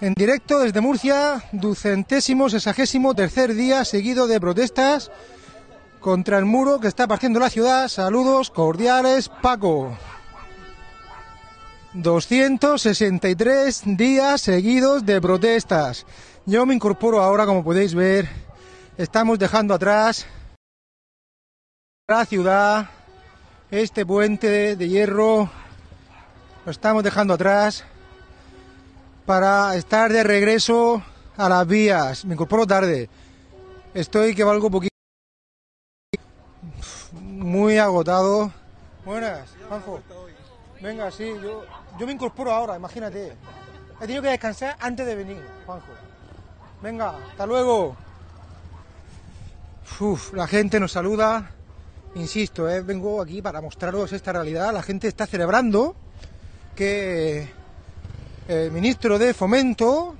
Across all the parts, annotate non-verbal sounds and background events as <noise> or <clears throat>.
En directo desde Murcia, ducentésimo, sesagésimo, tercer día seguido de protestas contra el muro que está partiendo la ciudad. Saludos cordiales, Paco. 263 días seguidos de protestas. Yo me incorporo ahora, como podéis ver. Estamos dejando atrás la ciudad, este puente de hierro, lo estamos dejando atrás para estar de regreso a las vías. Me incorporo tarde. Estoy que valgo poquito. Muy agotado. Buenas, Juanjo. Venga, sí, yo, yo me incorporo ahora, imagínate. He tenido que descansar antes de venir, Juanjo. Venga, hasta luego. Uf, la gente nos saluda. Insisto, eh, vengo aquí para mostraros esta realidad. La gente está celebrando que el ministro de Fomento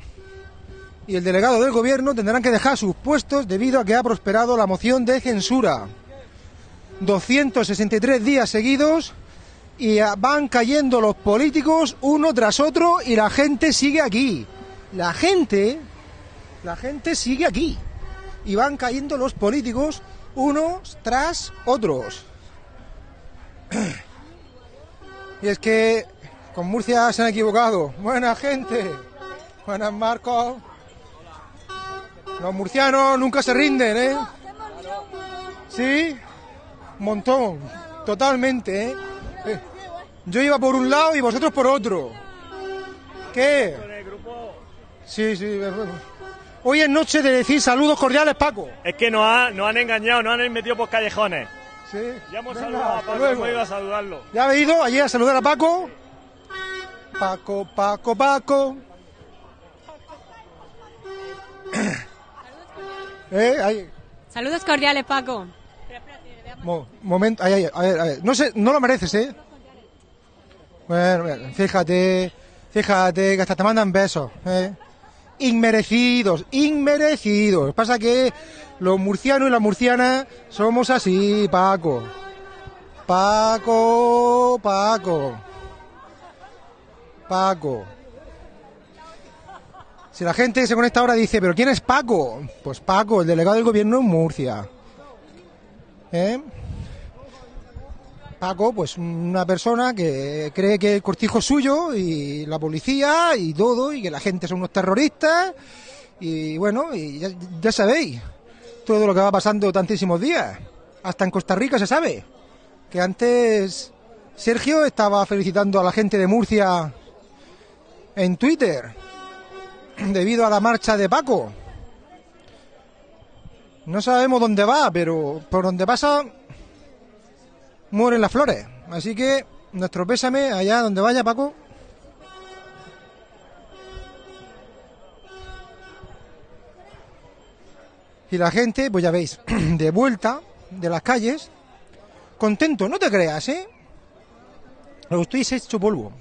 y el delegado del gobierno tendrán que dejar sus puestos debido a que ha prosperado la moción de censura. 263 días seguidos y van cayendo los políticos uno tras otro y la gente sigue aquí. La gente, la gente sigue aquí. Y van cayendo los políticos unos tras otros. <clears throat> Y es que con Murcia se han equivocado. Buena gente. Buenas Marcos. Los murcianos nunca se rinden, ¿eh? Sí, montón. Totalmente, ¿eh? Eh, Yo iba por un lado y vosotros por otro. ¿Qué? Sí, sí. Hoy es noche de decir saludos cordiales, Paco. Es que nos, ha- nos han engañado, nos han metido por callejones. Sí. Ya hemos Venga, saludado a Paco, hemos ido a saludarlo. ¿Ya habéis ido allí a saludar a Paco? Paco, Paco, Paco. <coughs> ¿Eh? Ahí. Saludos cordiales, Paco. Mo- momento, ahí, ahí, a ver, a ver. No, sé, no lo mereces, ¿eh? Bueno, bueno, fíjate, fíjate que hasta te mandan besos, ¿eh? Inmerecidos, inmerecidos. Pasa que los murcianos y las murcianas somos así, Paco. Paco, Paco. Paco. Si la gente se conecta ahora dice, ¿pero quién es Paco? Pues Paco, el delegado del gobierno en Murcia. ¿Eh? Paco, pues una persona que cree que el cortijo es suyo y la policía y todo, y que la gente son unos terroristas, y bueno, y ya, ya sabéis todo lo que va pasando tantísimos días. Hasta en Costa Rica se sabe que antes Sergio estaba felicitando a la gente de Murcia en Twitter debido a la marcha de Paco. No sabemos dónde va, pero por donde pasa mueren las flores. Así que nuestro pésame allá donde vaya Paco. Y la gente, pues ya veis, <clears throat> de vuelta de las calles, contento, no te creas, ¿eh? Lo estoy hecho polvo.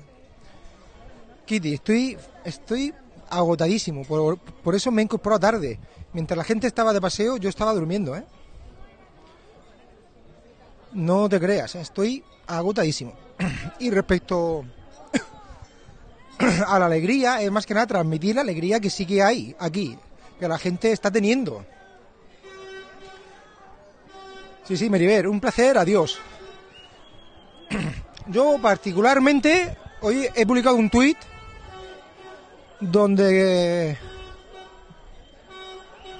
Kitty, estoy, estoy agotadísimo, por, por eso me he incorporado tarde. Mientras la gente estaba de paseo, yo estaba durmiendo, ¿eh? No te creas, ¿eh? estoy agotadísimo. <clears throat> Y respecto <clears throat> a la alegría, es más que nada transmitir la alegría que sí que hay aquí, que la gente está teniendo. Sí, sí, Meriver, un placer, adiós. <clears throat> Yo particularmente hoy he publicado un tuit donde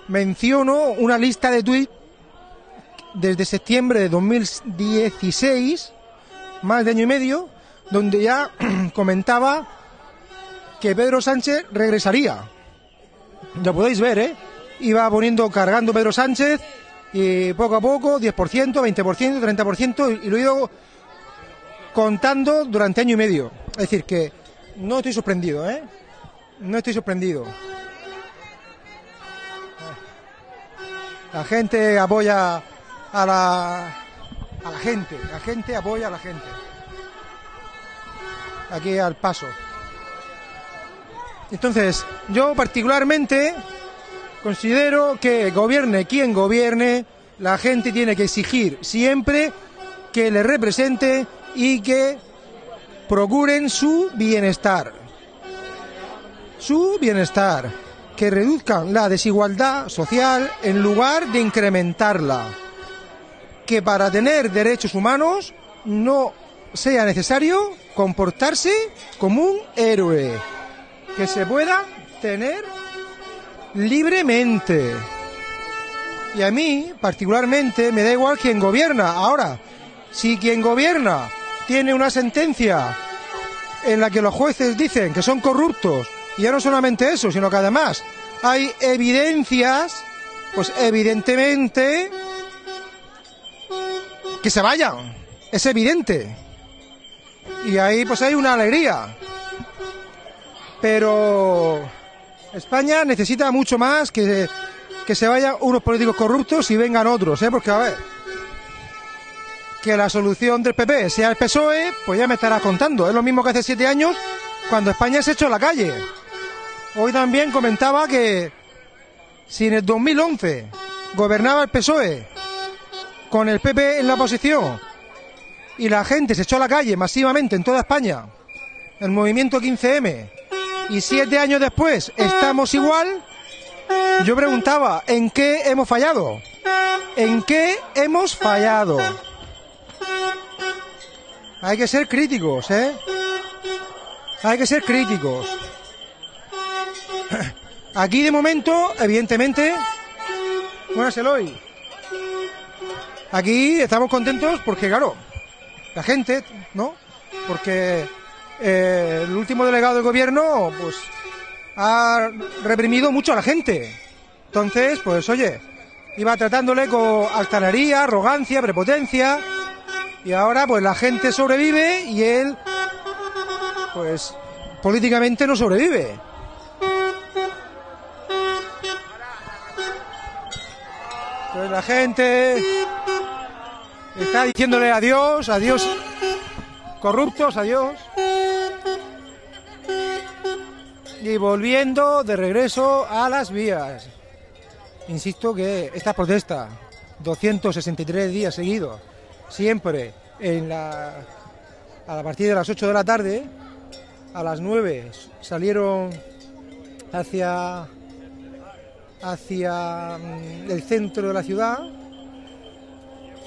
menciono una lista de tuits desde septiembre de 2016, más de año y medio, donde ya <clears throat> comentaba que Pedro Sánchez regresaría. Ya podéis ver, ¿eh? Iba poniendo, cargando Pedro Sánchez y poco a poco, 10%, 20%, 30%, y lo he ido contando durante año y medio. Es decir, que no estoy sorprendido, ¿eh? No estoy sorprendido. La gente apoya a la, a la gente, la gente apoya a la gente. Aquí al paso. Entonces, yo particularmente considero que gobierne quien gobierne, la gente tiene que exigir siempre que le represente y que procuren su bienestar. Su bienestar, que reduzcan la desigualdad social en lugar de incrementarla, que para tener derechos humanos no sea necesario comportarse como un héroe, que se pueda tener libremente. Y a mí, particularmente, me da igual quien gobierna. Ahora, si quien gobierna tiene una sentencia en la que los jueces dicen que son corruptos, y ya no solamente eso, sino que además hay evidencias, pues evidentemente que se vayan. Es evidente. Y ahí pues hay una alegría. Pero España necesita mucho más que, que se vayan unos políticos corruptos y vengan otros, ¿eh? Porque a ver, que la solución del PP sea el PSOE, pues ya me estarás contando. Es lo mismo que hace siete años cuando España se echó a la calle. Hoy también comentaba que si en el 2011 gobernaba el PSOE con el PP en la oposición y la gente se echó a la calle masivamente en toda España, el movimiento 15M, y siete años después estamos igual, yo preguntaba, ¿en qué hemos fallado? ¿En qué hemos fallado? Hay que ser críticos, ¿eh? Hay que ser críticos. Aquí de momento, evidentemente, buenas Eloy. Aquí estamos contentos porque, claro, la gente, ¿no? Porque eh, el último delegado del gobierno, pues, ha reprimido mucho a la gente. Entonces, pues, oye, iba tratándole con altanería, arrogancia, prepotencia, y ahora, pues, la gente sobrevive y él, pues, políticamente no sobrevive. Entonces la gente está diciéndole adiós, adiós, corruptos, adiós. Y volviendo de regreso a las vías. Insisto que esta protesta, 263 días seguidos, siempre en la, a partir de las 8 de la tarde, a las 9 salieron hacia hacia mm, el centro de la ciudad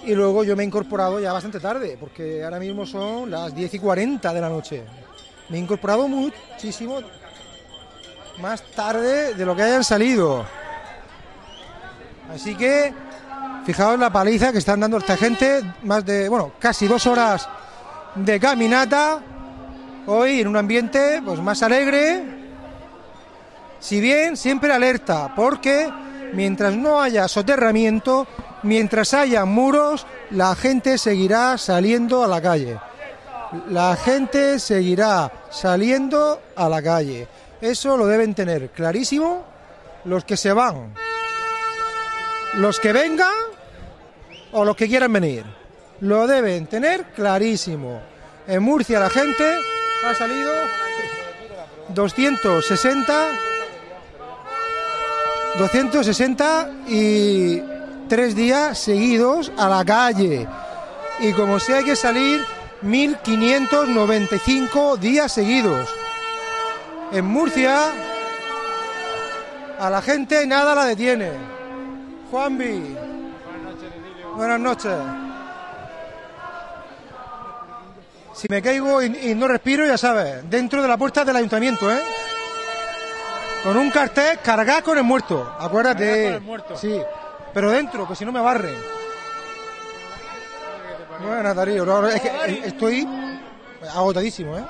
y luego yo me he incorporado ya bastante tarde, porque ahora mismo son las 10 y 40 de la noche. Me he incorporado muchísimo más tarde de lo que hayan salido. Así que, fijaos la paliza que están dando esta gente, más de, bueno, casi dos horas de caminata, hoy en un ambiente pues más alegre, si bien siempre alerta, porque mientras no haya soterramiento, mientras haya muros, la gente seguirá saliendo a la calle. La gente seguirá saliendo a la calle. Eso lo deben tener clarísimo los que se van, los que vengan o los que quieran venir. Lo deben tener clarísimo. En Murcia la gente ha salido 260 263 días seguidos a la calle. Y como si hay que salir 1595 días seguidos. En Murcia a la gente nada la detiene. Juanvi. Buenas noches. Si me caigo y, y no respiro, ya sabes, dentro de la puerta del ayuntamiento, ¿eh? Con un cartel cargado con el muerto. Acuérdate. Con el muerto. Sí. Pero dentro, que si no me barren. Bueno, Darío, no, es que estoy agotadísimo, ¿eh?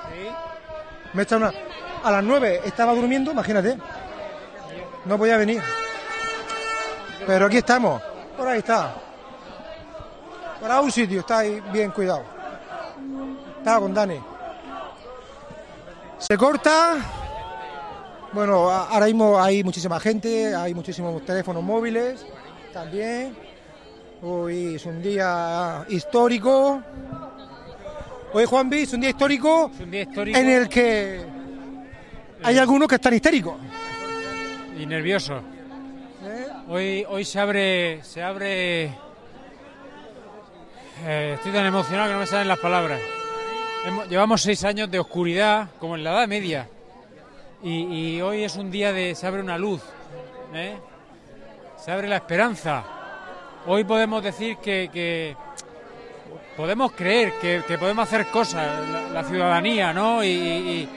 Me he echado una... A las nueve estaba durmiendo, imagínate. No podía venir. Pero aquí estamos. Por ahí está. Para un sitio, está ahí bien cuidado. Estaba con Dani. Se corta. Bueno, ahora mismo hay muchísima gente, hay muchísimos teléfonos móviles también. Hoy es un día histórico. Hoy, Juan es un día histórico Es un día histórico en el que hay algunos que están histéricos. y nervioso. ¿eh? Hoy, hoy se abre, se abre. eh, estoy tan emocionado que no me salen las palabras. Hemos- llevamos seis años de oscuridad, como en la Edad Media. Y, y hoy es un día de se abre una luz, ¿eh? se abre la esperanza. Hoy podemos decir que, que podemos creer que, que podemos hacer cosas, la, la ciudadanía, ¿no? Y, y-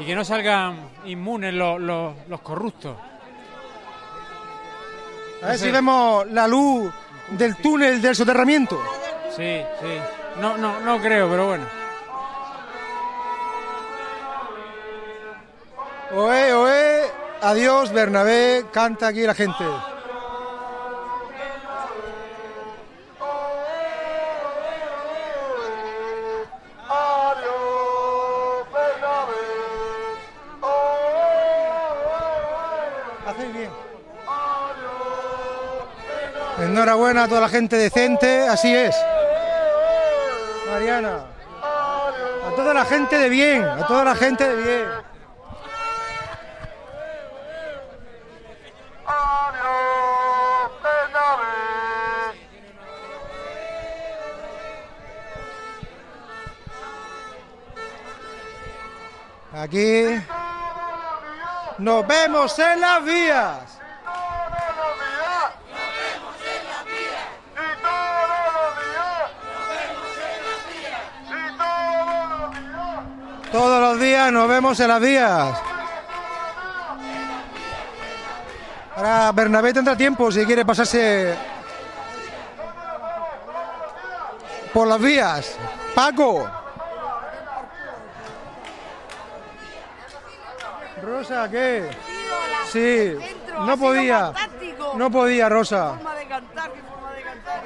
y que no salgan inmunes los, los- los corruptos. A ver No sé. si vemos la luz del túnel del soterramiento. Sí, sí. No, no, no creo, pero bueno. Oe, oe, adiós Bernabé, canta aquí la gente. Hacéis bien. Enhorabuena a toda la gente decente, así es. Mariana. A toda la gente de bien, a toda la gente de bien. Aquí nos vemos en las vías. Todos los días nos vemos en las vías. Ahora Bernabé tendrá tiempo si quiere pasarse por las vías. Paco. Rosa, ¿qué? Sí, no podía. No podía, Rosa. forma de cantar, qué forma de cantar.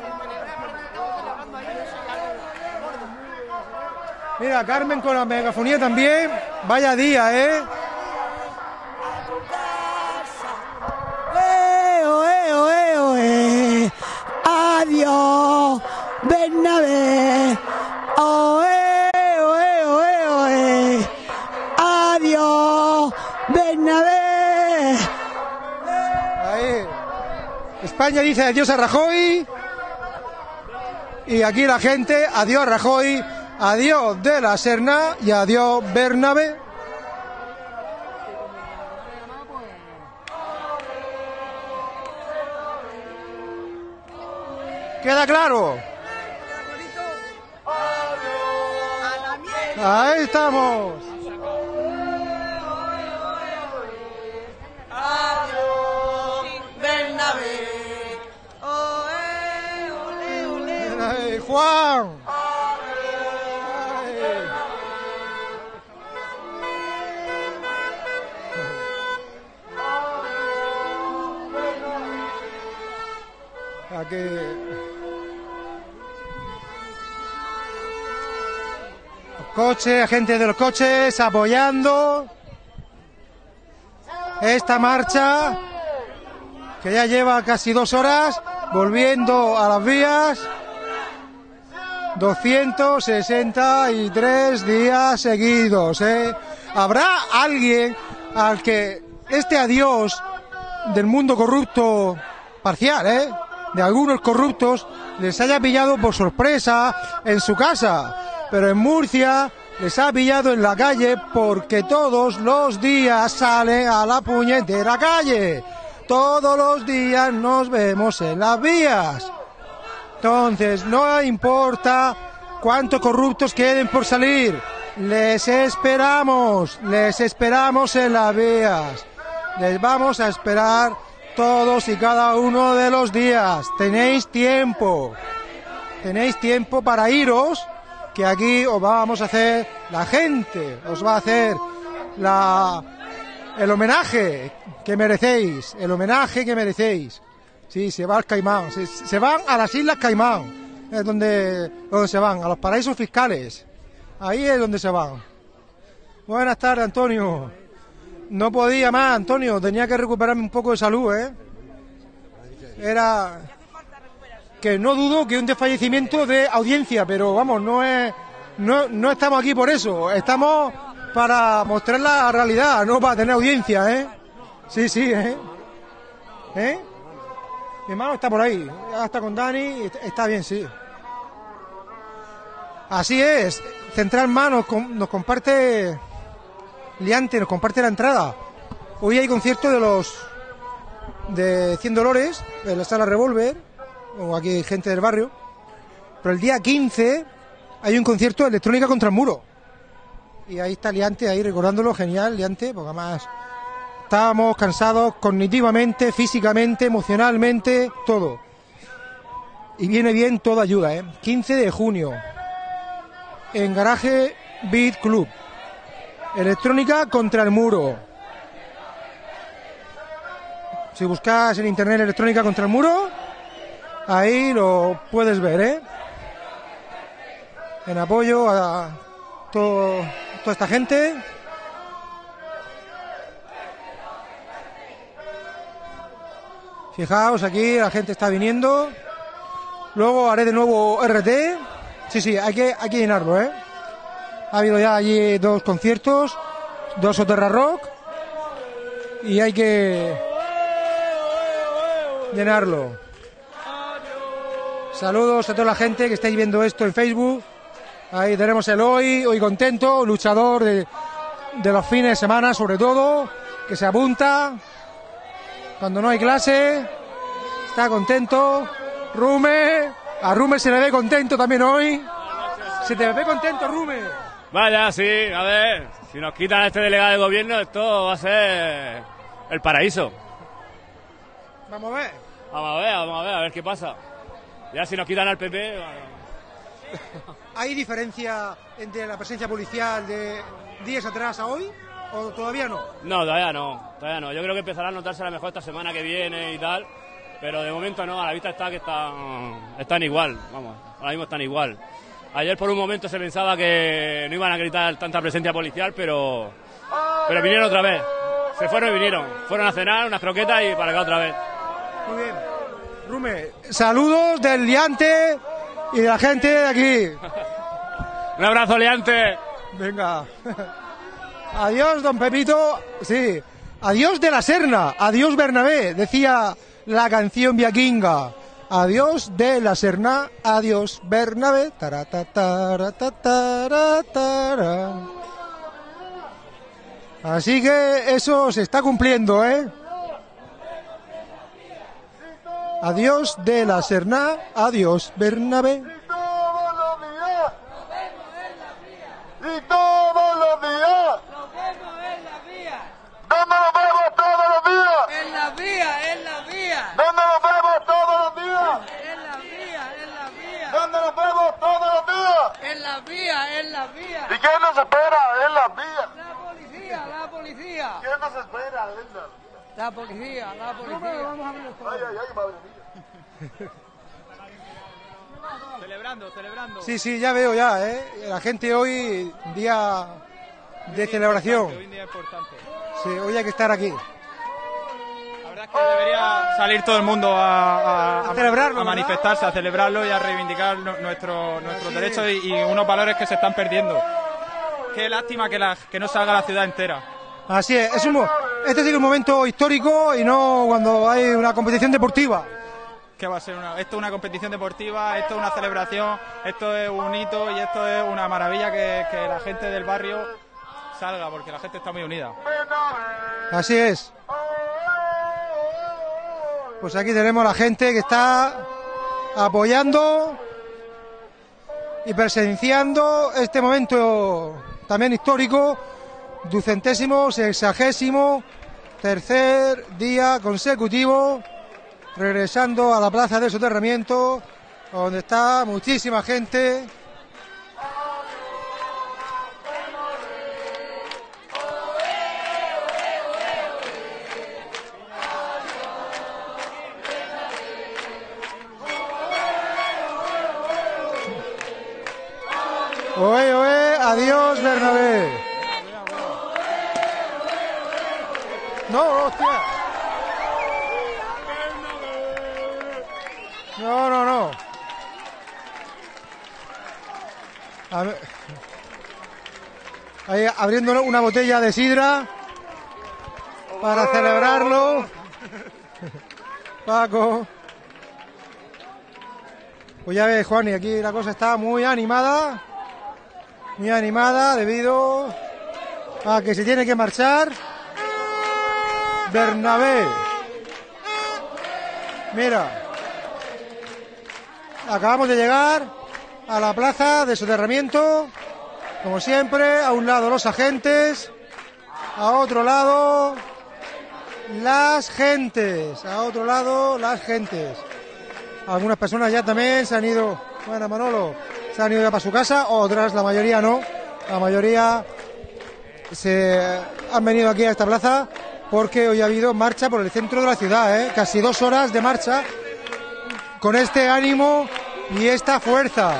Mira, Carmen con la megafonía también. Vaya día. ¡Eh, dice adiós a Rajoy. Y aquí la gente, adiós Rajoy, adiós de la Serna y adiós Bernabé. ¿Queda claro? Ahí estamos. Juan. Aquí. Los coches, gente de los coches apoyando esta marcha que ya lleva casi dos horas volviendo a las vías. 263 días seguidos. ¿eh? ¿Habrá alguien al que este adiós del mundo corrupto parcial, ¿eh? de algunos corruptos, les haya pillado por sorpresa en su casa? Pero en Murcia les ha pillado en la calle porque todos los días salen a la puñetera calle. Todos los días nos vemos en las vías. Entonces, no importa cuántos corruptos queden por salir. Les esperamos, les esperamos en las vías. Les vamos a esperar todos y cada uno de los días. Tenéis tiempo. Tenéis tiempo para iros, que aquí os vamos a hacer, la gente os va a hacer el homenaje que merecéis, el homenaje que merecéis. Sí, se va al Caimán, se, van a las Islas Caimán, es donde, donde se van, a los paraísos fiscales. Ahí es donde se van. Buenas tardes, Antonio. No podía más, Antonio, tenía que recuperarme un poco de salud, ¿eh? Era que no dudo que un desfallecimiento de audiencia, pero vamos, no es no, no estamos aquí por eso, estamos para mostrar la realidad, no para tener audiencia, ¿eh? Sí, sí, ¿eh? ¿Eh? Está por ahí, está con Dani, está- bien, sí. Así es, Central Manos nos comparte Liante nos comparte la entrada. Hoy hay concierto de los de 100 Dolores, en la sala Revolver, o aquí hay gente del barrio. Pero el día 15 hay un concierto de electrónica contra el muro. Y ahí está Liante, ahí recordándolo, genial, Liante, porque además estábamos cansados cognitivamente, físicamente, emocionalmente, todo. Y viene bien toda ayuda, ¿eh? 15 de junio, en Garaje Beat Club. Electrónica contra el muro. Si buscas en internet electrónica contra el muro, ahí lo puedes ver, ¿eh? En apoyo a todo- toda esta gente. Fijaos, aquí la gente está viniendo. Luego haré de nuevo RT. Sí, sí, hay que, hay que llenarlo, ¿eh? Ha habido ya allí dos conciertos, dos Soterra Rock. Y hay que llenarlo. Saludos a toda la gente que estáis viendo esto en Facebook. Ahí tenemos el hoy, hoy contento, luchador de, de los fines de semana sobre todo, que se apunta cuando no hay clase, está contento. Rume, a Rume se le ve contento también hoy. Se te ve contento, Rume. Vaya, sí, a ver, si nos quitan a este delegado de gobierno, esto va a ser el paraíso. Vamos a ver. Vamos a ver, vamos a ver, a ver qué pasa. Ya si nos quitan al PP, ¿Hay diferencia entre la presencia policial de días atrás a hoy? ¿O todavía no? no, todavía no, todavía no. Yo creo que empezará a notarse a lo mejor esta semana que viene y tal, pero de momento no, a la vista está que están, están igual, vamos, ahora mismo están igual. Ayer por un momento se pensaba que no iban a gritar tanta presencia policial, pero, pero vinieron otra vez. Se fueron y vinieron. Fueron a cenar unas croquetas y para acá otra vez. Muy bien. Rume, saludos del liante y de la gente de aquí. <laughs> Un abrazo, Leante. Venga. <laughs> Adiós, don Pepito. Sí. Adiós de la Serna. Adiós, Bernabé. Decía la canción viaquinga. Adiós de la Serna. Adiós, Bernabé. Así que eso se está cumpliendo, ¿eh? Adiós de la Serna. Adiós, Bernabé. Y todos los días. Nos vemos en la vía, ¿Dónde nos vemos todos los días? en la vía, en la vía, ¿Dónde nos vemos todos los días? en la vía, en la vía, ¿Dónde nos vemos todos los días? en la vía, en la vía. ¿Y quién nos espera en las vías? La policía, la policía, ¿Quién nos espera en las la policía, la policía. Ay, ay, ay, madre mía. Celebrando, celebrando. Sí, sí, ya veo ya, ¿eh? La gente hoy, día de celebración. Hoy día importante. Sí, hoy hay que estar aquí. La verdad es que debería salir todo el mundo a, A celebrarlo, a ¿verdad? manifestarse, a celebrarlo y a reivindicar nu- nuestro- nuestros Así derechos y, y unos valores que se están perdiendo. Qué lástima que, la- que no salga la ciudad entera. Así es, es un, este sí que es un momento histórico y no cuando hay una competición deportiva. Que va a ser una, esto es una competición deportiva, esto es una celebración, esto es un hito y esto es una maravilla que, que la gente del barrio salga, porque la gente está muy unida. Así es. Pues aquí tenemos a la gente que está apoyando y presenciando este momento también histórico, ducentésimo, sexagésimo, tercer día consecutivo, regresando a la plaza de soterramiento, donde está muchísima gente. Oe, oe, adiós Bernabé. No, hostia. No, no, no. A ver. Ahí abriendo una botella de sidra para celebrarlo. <laughs> Paco. Pues ya ves, Juan, y aquí la cosa está muy animada. Muy animada debido a que se tiene que marchar. Bernabé. Mira. Acabamos de llegar a la plaza de soterramiento. Como siempre, a un lado los agentes, a otro lado las gentes, a otro lado las gentes. Algunas personas ya también se han ido, bueno Manolo, se han ido ya para su casa, otras, la mayoría no, la mayoría se han venido aquí a esta plaza porque hoy ha habido marcha por el centro de la ciudad, ¿eh? casi dos horas de marcha con este ánimo y esta fuerza,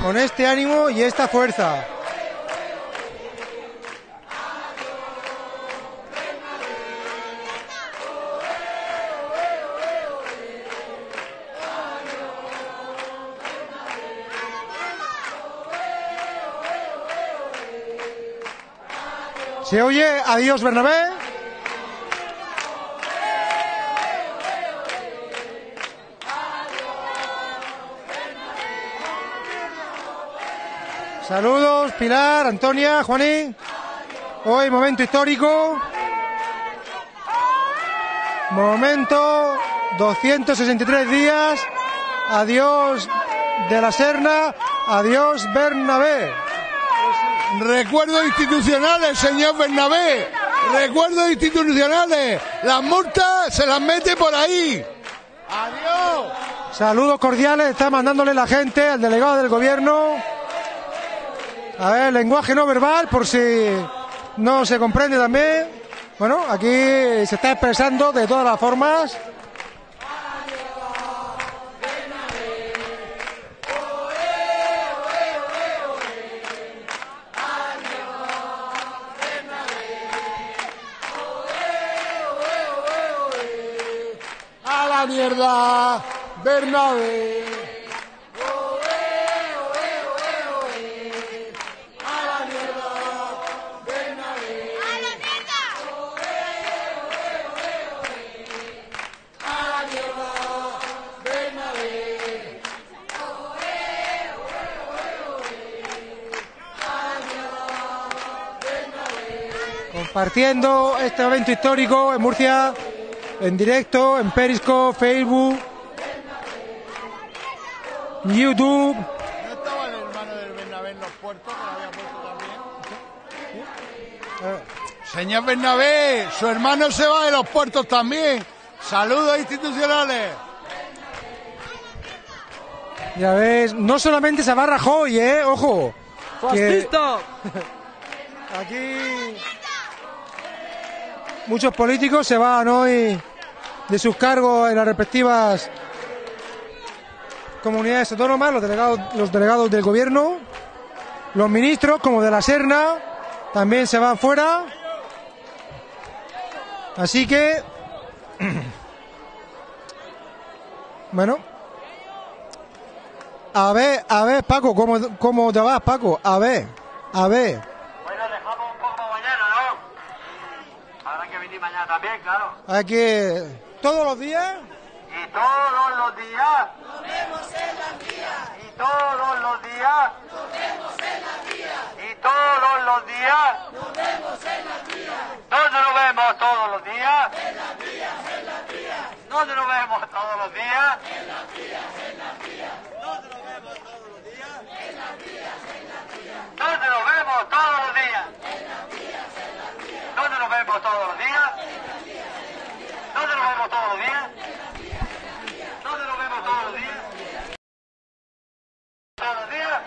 con este ánimo y esta fuerza. ¿Se oye? Adiós, Bernabé. Saludos, Pilar, Antonia, Juanín. Hoy momento histórico. Momento 263 días. Adiós de la Serna. Adiós Bernabé. Recuerdos institucionales, señor Bernabé. Recuerdos institucionales. Las multas se las mete por ahí. Adiós. Saludos cordiales, está mandándole la gente al delegado del gobierno. A ver, lenguaje no verbal, por si no se comprende también. Bueno, aquí se está expresando de todas las formas. Mierda. Compartiendo este evento histórico en Murcia, en directo, en Periscope, Facebook, YouTube. ¿No estaba el hermano del Bernabé en los puertos que lo había puesto también? Señor Bernabé, su hermano se va de los puertos también. Saludos institucionales. Ya ves, no solamente se va Rajoy, ¿eh? Ojo. que ¡Fascista! aquí muchos políticos se van hoy de sus cargos en las respectivas comunidades autónomas, los delegados, los delegados del gobierno, los ministros, como de la Serna, también se van fuera. Así que, <clears throat> bueno, a ver, a ver, Paco, ¿cómo, cómo te vas, Paco? A ver, a ver. Bueno, dejamos un poco mañana, ¿no? Habrá que venir mañana también, claro. Hay que, todos los días, Y todos los días. Nos vemos en las vías. Y todos los días. Nos vemos en las vías. Y todos los días. Nos vemos en las vías. ¿Dónde nos vemos todos los días? En las vías, en las vías. ¿Dónde nos vemos todos los días? En las vías, en las vías. ¿Dónde nos vemos todos los días? En las vías, en las vías. ¿Dónde nos vemos todos los días? En las vías, en las vías. ¿Dónde nos vemos todos los días? En las vías, en las vías. ¿Dónde nos vemos todos los días? ¿Dónde nos vemos todos los días? ¿Todos los días?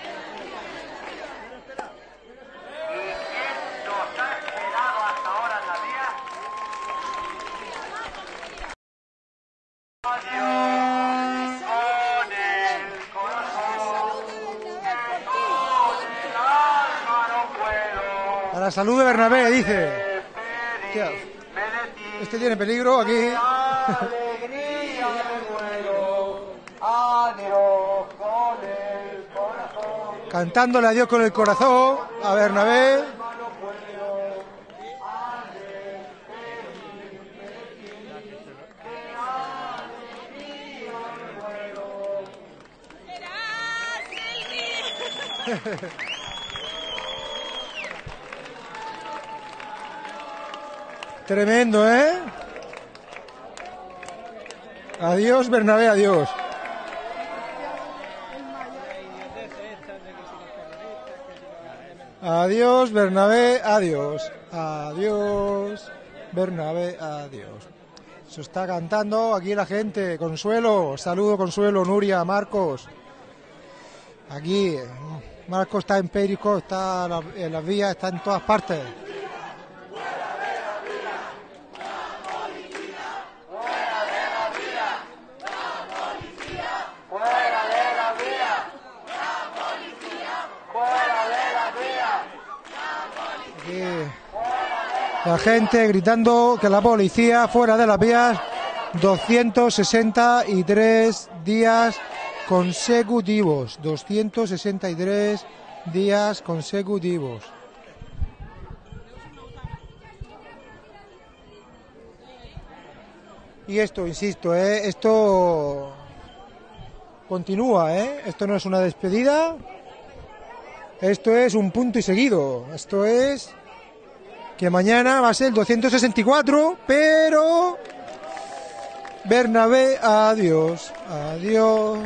¿Y quién nos ha esperado hasta ahora en la vía? Adiós con el corazón, que con el alma no puedo a la salud de Bernabé, dice. Este tiene peligro aquí. alegría me muero. Adiós con el corazón. Cantándole adiós con el corazón a Bernabé. <laughs> Tremendo, ¿eh? Adiós, Bernabé, adiós. Adiós, Bernabé, adiós. Adiós, Bernabé, adiós. Se está cantando aquí la gente. Consuelo, saludo, Consuelo, Nuria, Marcos. Aquí, Marcos está en Perico, está en la- en las vías, está en todas partes. Aquí, la gente gritando que la policía fuera de las vías. 263 días consecutivos. 263 días consecutivos. Y esto insisto ¿eh? esto continúa ¿eh? esto no es una despedida. Esto es un punto y seguido. Esto es que mañana va a ser el 264, pero Bernabé, adiós, adiós.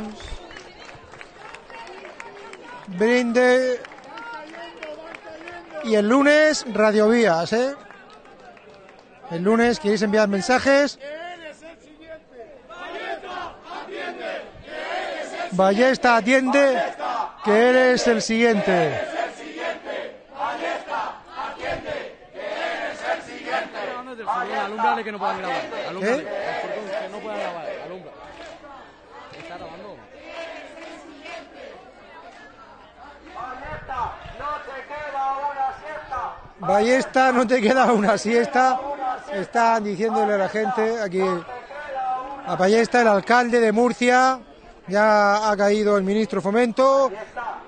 Brinde. Y el lunes, radiovías, ¿eh? El lunes, ¿queréis enviar mensajes? Ballesta, atiende, que eres el siguiente. Alumbrale que no puedan grabar. Alumbrale. ¿Eh? Que no puedan grabar. Alumbra. Está grabando. Ballesta, no te queda una siesta. Están diciéndole a la gente aquí a Ballesta, el alcalde de Murcia. Ya ha caído el ministro Fomento,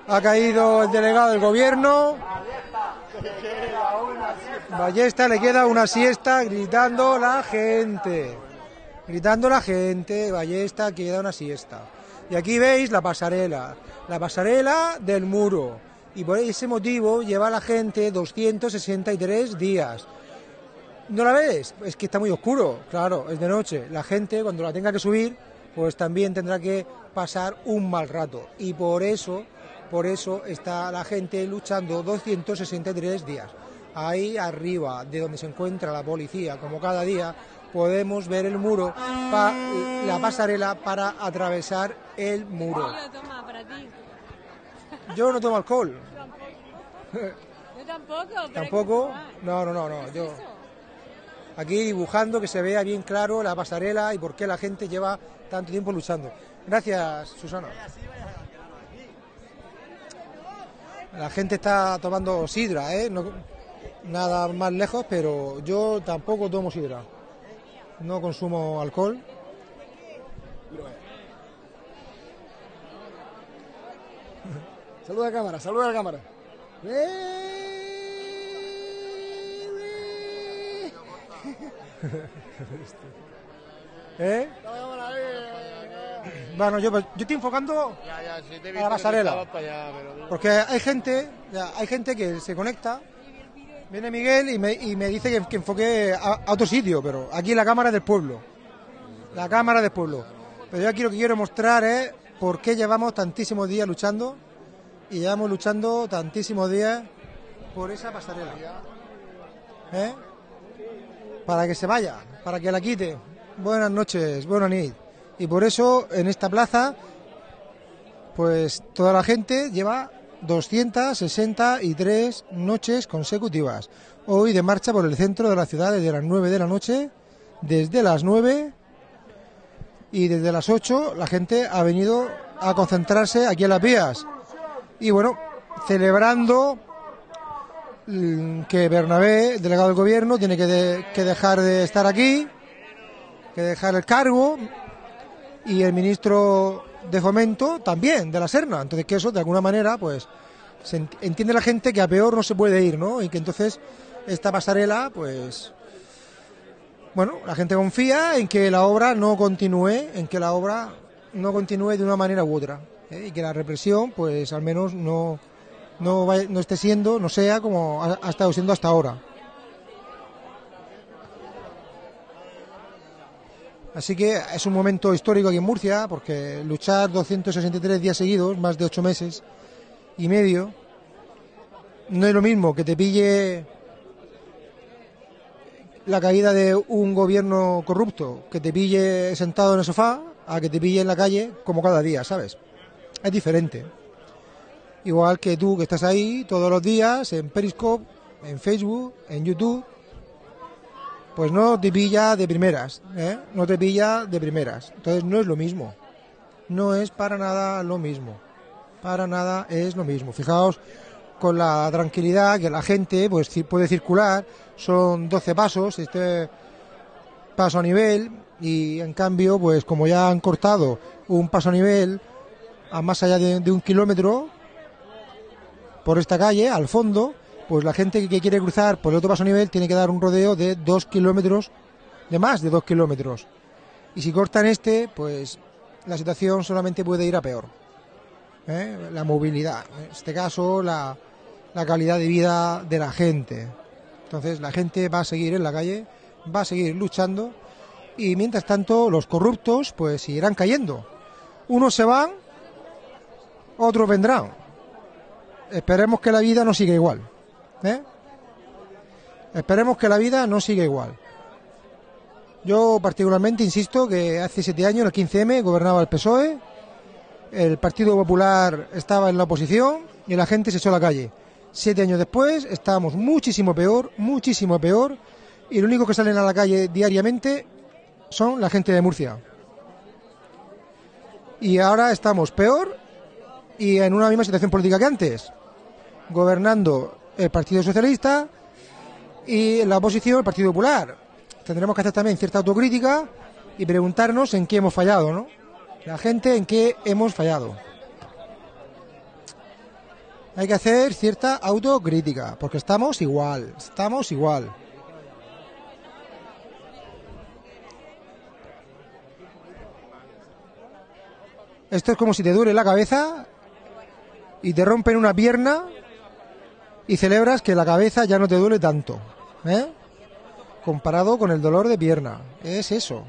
ha caído el delegado del gobierno. Ballesta le queda una siesta gritando la gente. Gritando la gente, Ballesta queda una siesta. Y aquí veis la pasarela, la pasarela del muro. Y por ese motivo lleva la gente 263 días. ¿No la ves? Es que está muy oscuro, claro, es de noche. La gente cuando la tenga que subir, pues también tendrá que pasar un mal rato. Y por eso, por eso está la gente luchando 263 días. Ahí arriba, de donde se encuentra la policía, como cada día, podemos ver el muro, pa- la pasarela para atravesar el muro. Yo toma para ti. Yo no tomo alcohol, <laughs> Yo tampoco. pero tampoco. No, no, no, no. Yo aquí dibujando que se vea bien claro la pasarela y por qué la gente lleva tanto tiempo luchando. Gracias, Susana. La gente está tomando sidra, ¿eh? No- nada más lejos, pero yo tampoco tomo sidra. No consumo alcohol. Saluda a la cámara, saluda a la cámara. ¿Eh? Bueno, yo, yo estoy enfocando Ya, ya, sí te he A la pasarela. estabas para allá, pero- Porque hay gente, ya, hay gente que se conecta, viene Miguel y me, y me dice que, que enfoque a, otro sitio, pero aquí la cámara del pueblo. La cámara del pueblo. Pero yo aquí lo que quiero mostrar es por qué llevamos tantísimos días luchando y llevamos luchando tantísimos días por esa pasarela. ¿Eh? Para que se vaya, para que la quite. Buenas noches, buenas noches. Y por eso en esta plaza pues toda la gente lleva 263 noches consecutivas. Hoy de marcha por el centro de la ciudad desde las 9 de la noche, desde las 9 y desde las 8 la gente ha venido a concentrarse aquí en las vías. Y bueno, celebrando mm, que Bernabé, delegado del gobierno, tiene que, de- que dejar de estar aquí, que dejar el cargo y el ministro de fomento también de la Serna. Entonces que eso de alguna manera pues se ent- entiende la gente que a peor no se puede ir no y que entonces esta pasarela pues bueno la gente confía en que la obra no continúe en que la obra no continúe de una manera u otra ¿eh? y que la represión pues al menos no no, vaya- no esté siendo no sea como ha estado siendo hasta ahora Así que es un momento histórico aquí en Murcia, porque luchar 263 días seguidos, más de ocho meses y medio, no es lo mismo que te pille la caída de un gobierno corrupto, que te pille sentado en el sofá, a que te pille en la calle como cada día, ¿sabes? Es diferente. Igual que tú que estás ahí todos los días en Periscope, en Facebook, en YouTube, pues no te pilla de primeras, ¿eh? No te pilla de primeras. Entonces no es lo mismo. No es para nada lo mismo. Para nada es lo mismo. Fijaos con la tranquilidad que la gente pues puede circular. Son 12 pasos, este paso a nivel y en cambio pues como ya han cortado un paso a nivel a más allá de un kilómetro por esta calle al fondo pues la gente que quiere cruzar por el otro paso a nivel tiene que dar un rodeo de dos kilómetros de más de dos kilómetros y si cortan este pues la situación solamente puede ir a peor ¿eh? la movilidad en este caso la, la calidad de vida de la gente entonces la gente va a seguir en la calle va a seguir luchando y mientras tanto los corruptos pues seguirán cayendo. Unos se van, otros vendrán. Esperemos que la vida no siga igual. ¿Eh? Esperemos que la vida no siga igual. Yo particularmente insisto que hace siete años, el 15M, gobernaba el PSOE, el Partido Popular estaba en la oposición y la gente se echó a la calle. Siete años después estamos muchísimo peor, muchísimo peor, y lo único que salen a la calle diariamente son la gente de Murcia. Y ahora estamos peor y en una misma situación política que antes, gobernando el Partido Socialista y la oposición el Partido Popular. Tendremos que hacer también cierta autocrítica y preguntarnos en qué hemos fallado, ¿no? La gente en qué hemos fallado. Hay que hacer cierta autocrítica, porque estamos igual, estamos igual. Esto es como si te duele la cabeza y te rompen una pierna y celebras que la cabeza ya no te duele tanto. ¿eh? Comparado con el dolor de pierna. Es eso.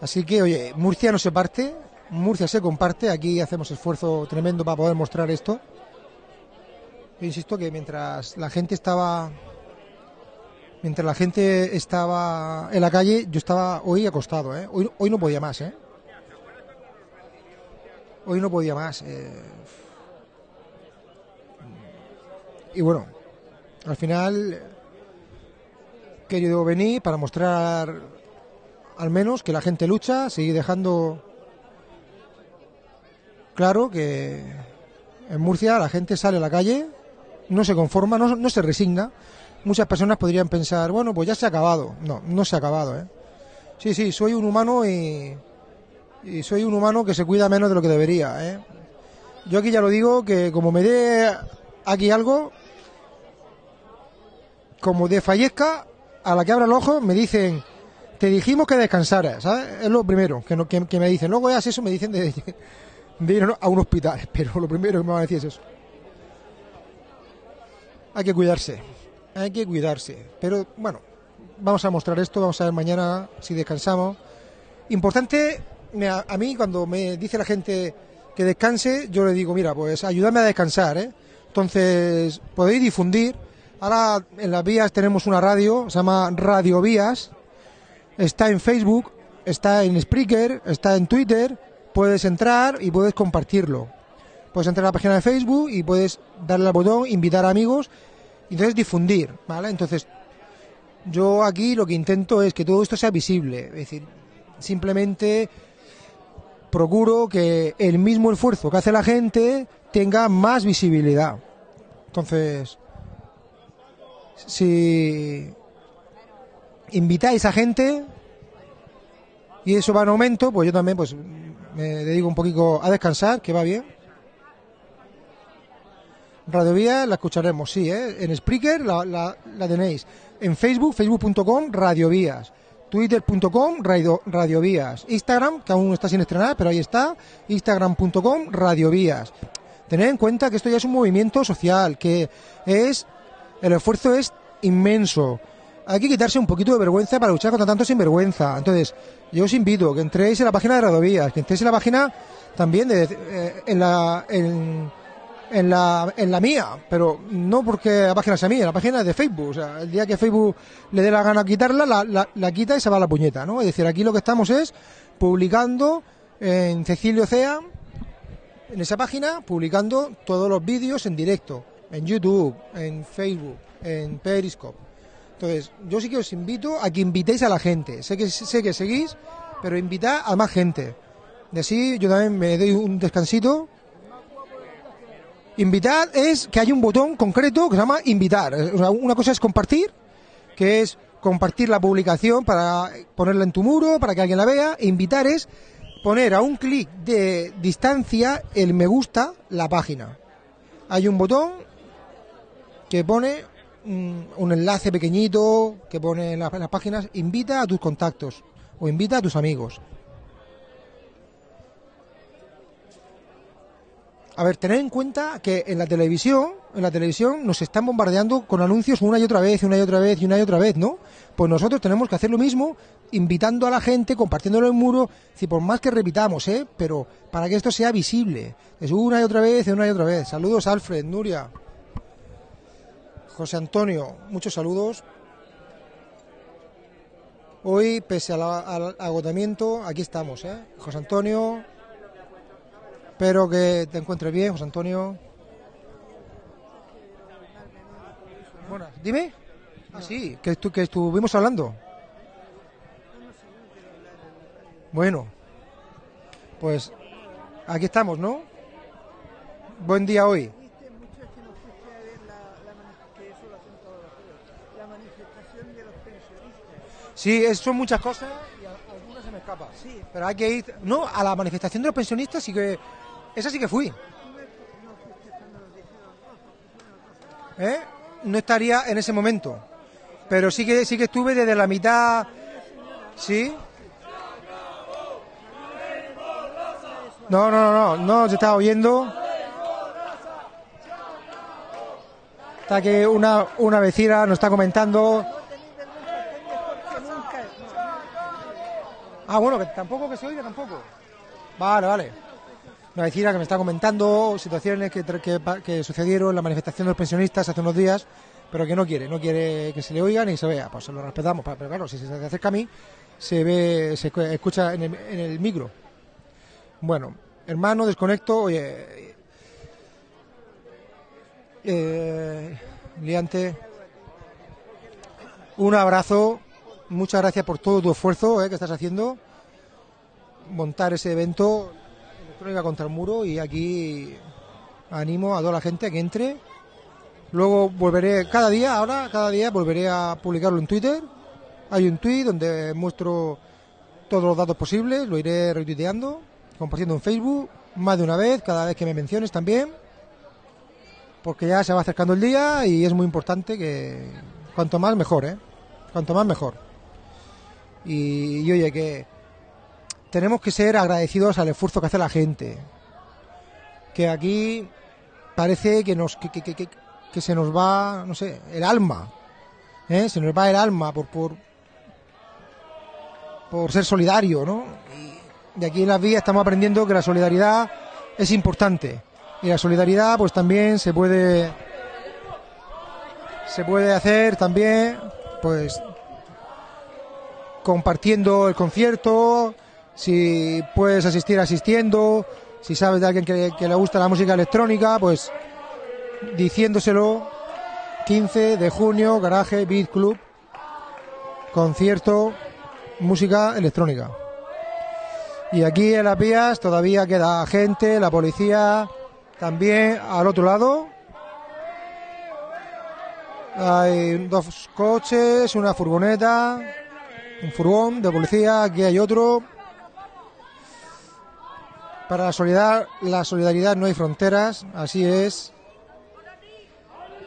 Así que, oye, Murcia no se parte, Murcia se comparte. Aquí hacemos esfuerzo tremendo para poder mostrar esto. Yo insisto que mientras la gente estaba mientras la gente estaba en la calle, yo estaba hoy acostado, ¿eh? Hoy, hoy no podía más, ¿eh? Hoy no podía más. eh. Y bueno, al final querido venir para mostrar al menos que la gente lucha, seguir dejando claro que en Murcia la gente sale a la calle, no se conforma, no, no se resigna, muchas personas podrían pensar, bueno, pues ya se ha acabado. No, no se ha acabado, ¿eh? Sí, sí, soy un humano y, y soy un humano que se cuida menos de lo que debería, ¿eh? Yo aquí ya lo digo, que como me dé aquí algo, como desfallezca, a la que abra el ojo me dicen, te dijimos que descansaras, ¿sabes? Es lo primero que, no- que, me dicen. Luego ya eso me dicen de, de ir a un hospital, <laughs> pero lo primero que me van a decir es eso. Hay que cuidarse hay que cuidarse. Pero bueno, vamos a mostrar esto, vamos a ver mañana si descansamos. Importante, a mí cuando me dice la gente que descanse, yo le digo, mira, pues ayúdame a descansar, ¿eh? Entonces, podéis difundir. Ahora en las vías tenemos una radio, se llama Radio Vías. Está en Facebook, está en Spreaker, está en Twitter. Puedes entrar y puedes compartirlo. Puedes entrar a la página de Facebook y puedes darle al botón, invitar a amigos y entonces difundir, ¿vale? Entonces, yo aquí lo que intento es que todo esto sea visible, es decir, simplemente procuro que el mismo esfuerzo que hace la gente tenga más visibilidad. Entonces, si invitáis a gente y eso va en aumento, pues yo también pues me dedico un poquito a descansar, que va bien. Radio Vías la escucharemos, sí, ¿eh? En Spreaker la, la- la tenéis. En Facebook, facebook.com, Radio Vías. Twitter.com, Radio, Radio. Instagram, que aún está sin estrenar, pero ahí está. Instagram.com, Radio Vías. Tened en cuenta que esto ya es un movimiento social, que es. El esfuerzo es inmenso. Hay que quitarse un poquito de vergüenza para luchar contra tanto sinvergüenza. Entonces, yo os invito que entréis en la página de Radovías, que entréis en la página también de, eh, en la en la en la mía, pero no porque la página sea mía, la página es de Facebook. O sea, el día que Facebook le dé la gana quitarla, la, la, la quita y se va la puñeta, ¿no? Es decir, aquí lo que estamos es publicando en Cecilio Cea, en esa página, publicando todos los vídeos en directo, en YouTube, en Facebook, en Periscope. Entonces, yo sí que os invito a que invitéis a la gente. Sé que sé que seguís, pero invitad a más gente. Y así yo también me doy un descansito. Invitar es que hay un botón concreto que se llama invitar. Una cosa es compartir, que es compartir la publicación para ponerla en tu muro, para que alguien la vea. Invitar es poner a un clic de distancia el me gusta la página. Hay un botón que pone un, enlace pequeñito que pone en las páginas, invita a tus contactos o invita a tus amigos. A ver, tened en cuenta que en la televisión, en la televisión nos están bombardeando con anuncios una y otra vez, una y otra vez, y una y otra vez, ¿no? Pues nosotros tenemos que hacer lo mismo, invitando a la gente, compartiéndolo en muro, si por más que repitamos, ¿eh? Pero para que esto sea visible. Es una y otra vez, una y otra vez. Saludos, Alfred, Nuria. José Antonio, muchos saludos. Hoy, pese al agotamiento, aquí estamos, ¿eh? José Antonio, espero que te encuentres bien, José Antonio. Bueno, dime. Ah, sí, que, estu- que estuvimos hablando. Bueno, pues aquí estamos, ¿no? Buen día hoy. Sí, son muchas cosas y algunas se me escapan. Sí. Pero hay que ir. No, a la manifestación de los pensionistas sí que. Esa sí que fui. ¿Eh? No estaría en ese momento. Pero sí que sí que estuve desde la mitad. ¿Sí? No, no, no, no, no, se estaba oyendo. Está que una, una vecina nos está comentando. Ah, bueno, que tampoco que se oiga tampoco. Vale, vale. Una vecina que me está comentando situaciones que, que, sucedieron en la manifestación de los pensionistas hace unos días, pero que no quiere, no quiere que se le oiga ni se vea. Pues lo respetamos, pero claro, si se acerca a mí, se ve, se escu- escucha en el, en el micro. Bueno, hermano, desconecto, oye. Eh, liante, un abrazo, muchas gracias por todo tu esfuerzo eh, que estás haciendo. Montar ese evento, contra el muro, y aquí animo a toda la gente a que entre. Luego volveré, cada día, ahora, cada día volveré a publicarlo en Twitter. Hay un tweet donde muestro todos los datos posibles, lo iré retuiteando, compartiendo en Facebook, más de una vez, cada vez que me menciones también, porque ya se va acercando el día y es muy importante que cuanto más mejor, ¿eh? Cuanto más mejor. Y, y oye, que tenemos que ser agradecidos al esfuerzo que hace la gente, que aquí parece que nos que, que- que- que- se nos va, no sé, el alma, ¿eh? Se nos va el alma por por por ser solidario, ¿no? Y de aquí en las vías estamos aprendiendo que la solidaridad es importante. Y la solidaridad pues también se puede se puede hacer también pues compartiendo el concierto, si puedes asistir asistiendo, si sabes de alguien que, le gusta la música electrónica, pues diciéndoselo 15 de junio, Garaje Beat Club, concierto, música electrónica. Y aquí en las vías todavía queda gente, la policía también al otro lado. Hay dos coches, una furgoneta, un furgón de policía, aquí hay otro. Para la solidaridad, la solidaridad no hay fronteras, así es.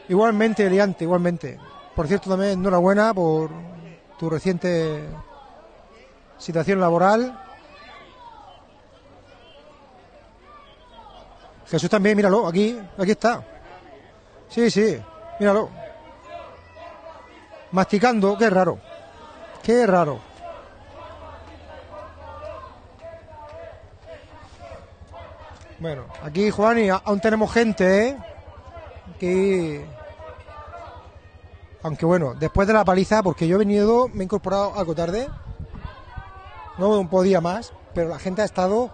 Igualmente, Eliante, igualmente. Por cierto, también enhorabuena por tu reciente situación laboral. Jesús también, míralo, aquí, aquí está. Sí, sí, míralo. masticando, qué raro. Qué raro. Bueno, aquí Juan y aún tenemos gente, ¿eh? Aquí... Aunque bueno, después de la paliza, porque yo he venido, me he incorporado algo tarde, no podía más, pero la gente ha estado